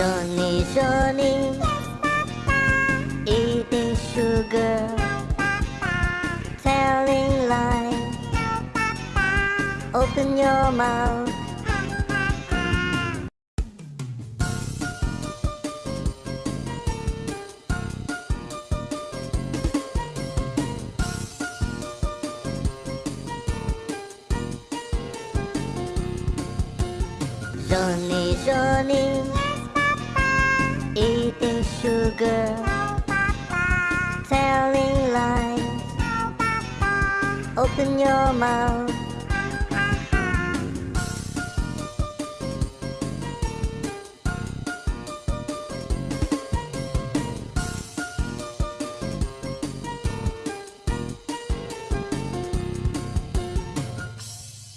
Johnny, Johnny, eating sugar, telling lies. Open your mouth. Johnny, Johnny, eating sugar, telling lies. Open your mouth.